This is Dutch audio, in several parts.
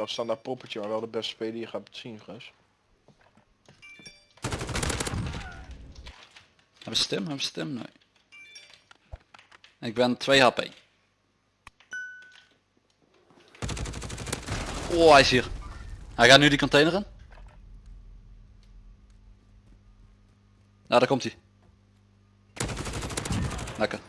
wel standaard poppetje, maar wel de beste speler die je gaat zien, Gus. Hebben ze stem? Hebben ze stem? Nee. Ik ben 2 HP. Oh, hij is hier. Hij gaat nu die container in. Nou, daar komt hij. Lekker.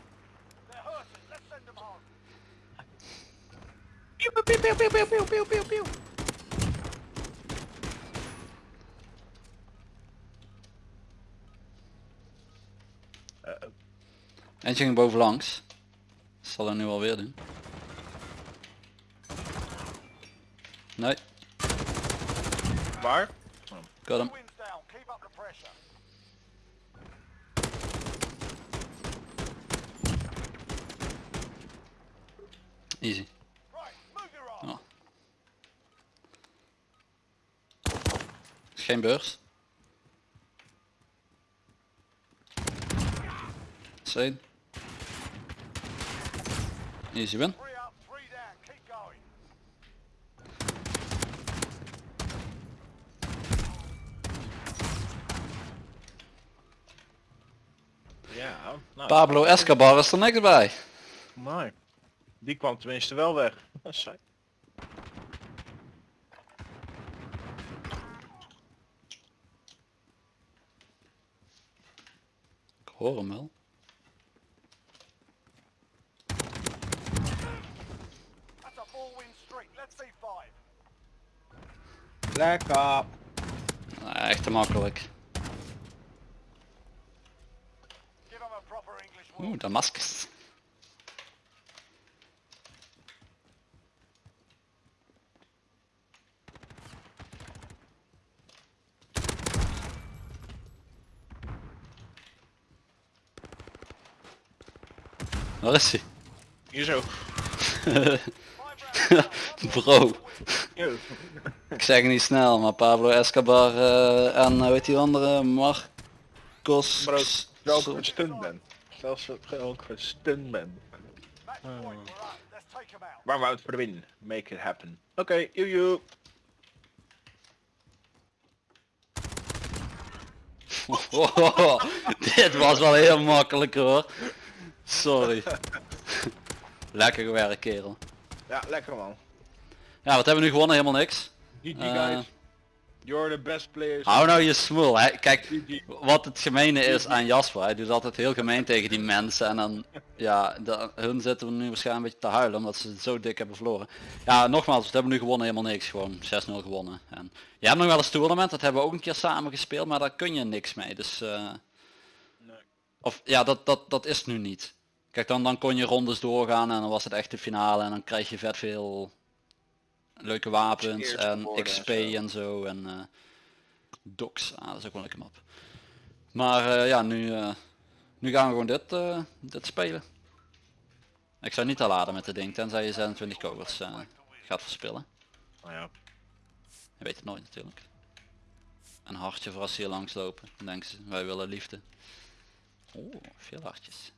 Eentje ging bovenlangs. Zal hij nu alweer doen. Nee, Waar? got hem. Easy. Oh. Is Geen beurs. Zijn. Easy win. Ja, nou, Pablo Escobar is er niks bij. mooi. Die kwam tenminste wel weg. Saai. Ik hoor hem wel. Lekker. Nou, echt te makkelijk. Oeh, Damascus. Waar is hij? Hier zo. Bro, ik zeg het niet snel, maar Pablo Escobar eh, en hoe heet die andere? Marcos... Maar ook zelfs een ben. Zelfs ook een stunt ben. Waar we uit voor de win. Make it happen. Oké, okay. Oh, dit was wel heel makkelijk hoor. Sorry. Lekker gewerkt kerel. Ja, lekker man. Ja, wat hebben we nu gewonnen? Helemaal niks. GG Eh. guys. You're the best players. Hou nou je smoel. Hè. Kijk, GG. wat het gemene is aan Jasper. Hij doet altijd heel gemeen tegen die mensen. En dan, ja, de, hun zitten we nu waarschijnlijk een beetje te huilen omdat ze het zo dik hebben verloren. Ja, nogmaals, we hebben nu gewonnen helemaal niks. Gewoon 6-0 gewonnen. En je hebt nog wel eens tournament, dat hebben we ook een keer samen gespeeld, maar daar kun je niks mee. Dus, eh, Nee. of ja, dat, dat, dat is nu niet. Kijk, dan, dan kon je rondes doorgaan en dan was het echt de finale en dan krijg je vet veel leuke wapens en geworden en XP zo. en zo en eh docs. Ah, dat is ook wel een lekker map. Maar eh, ja, nu, eh, nu gaan we gewoon dit, eh, dit spelen. Ik zou niet al laden met dit ding, tenzij je 26 kogels gaat verspillen. Nou ja. Je weet het nooit natuurlijk. Een hartje voor als ze hier langs lopen. Dan denken ze, wij willen liefde. Oeh, veel hartjes.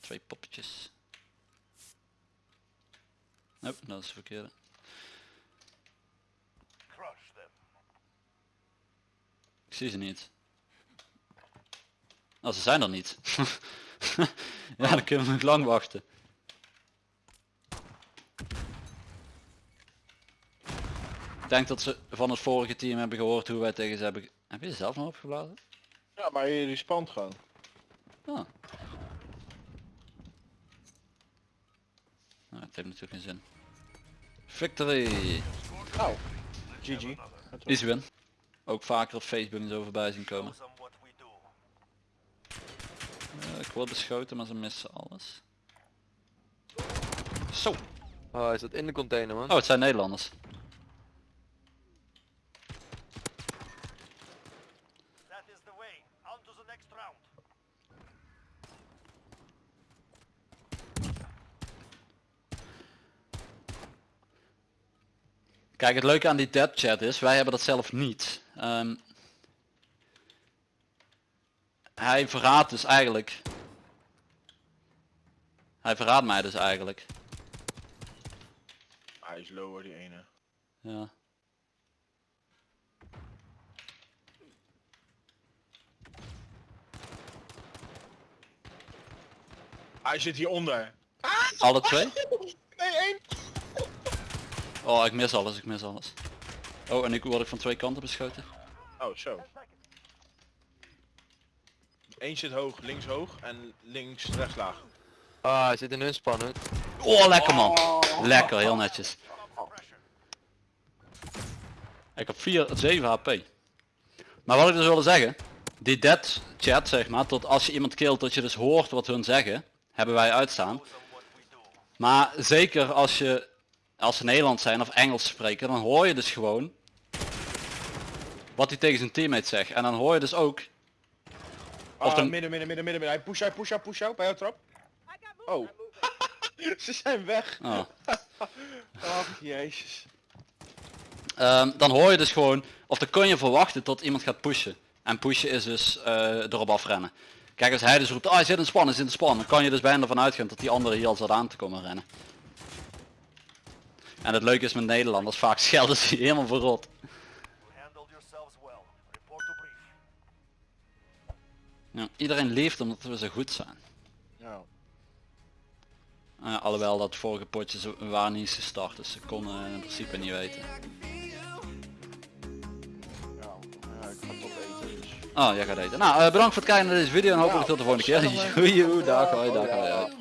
Twee poppetjes. Nope, dat is de verkeerde. Ik zie ze niet. Oh, ze zijn er niet. ja, dan kunnen we nog lang wachten. Ik denk dat ze van het vorige team hebben gehoord hoe wij tegen ze hebben... ge- Heb je ze zelf nog opgeblazen? Ja, maar je die spant gewoon. Ah. Het heeft natuurlijk geen zin. Victory! Nou, GG. Easy win. Ook vaker op Facebook en zo voorbij zien komen. Eh, ik word beschoten, maar ze missen alles. Zo! Oh, hij zat in de container man. Oh, het zijn Nederlanders. Kijk, het leuke aan die dead chat is, wij hebben dat zelf niet. Ehm, hij verraadt dus eigenlijk. Hij verraadt mij dus eigenlijk. Hij is lower die ene. Ja. Hij zit hieronder. Alle twee? Nee, één. Oh, ik mis alles, ik mis alles. Oh, en ik word ik van twee kanten beschoten. Oh, zo. Eén zit hoog, links hoog en links rechts laag. Ah, hij zit in hun spannen. Oh, lekker man. Lekker, heel netjes. Ik heb 4, 7 HP. Maar wat ik dus wilde zeggen, die dead chat zeg maar, tot als je iemand killt dat je dus hoort wat hun zeggen, hebben wij uitstaan. Maar zeker als je, als ze Nederlands zijn of Engels spreken, dan hoor je dus gewoon wat hij tegen zijn teammate zegt. En dan hoor je dus ook, Of dan- Ah, midden, midden, midden, midden, midden. Hij push, hij push, hij push out bij jouw trap. Oh. Ze zijn weg. oh, Ach, jezus. Ehm, dan hoor je dus gewoon, of dan kun je verwachten tot iemand gaat pushen. En pushen is dus eh erop afrennen. Kijk, als hij dus roept, ah hij zit in span, hij zit in span, dan kan je dus bijna ervan uitgaan dat die andere hier al zat aan te komen rennen. En het leuke is met Nederlanders, vaak schelden ze je helemaal verrot. Ja, iedereen leeft omdat we zo goed zijn. Ja. Eh, alhoewel dat vorige potje waren niet eens gestart, dus ze konden in principe niet weten. Ja, ja, ik ga toch eten dus. Oh, jij gaat eten. Nou, eh, bedankt voor het kijken naar deze video en hopelijk tot de volgende keer. Joejoe, dag, hoi, dag, hoi.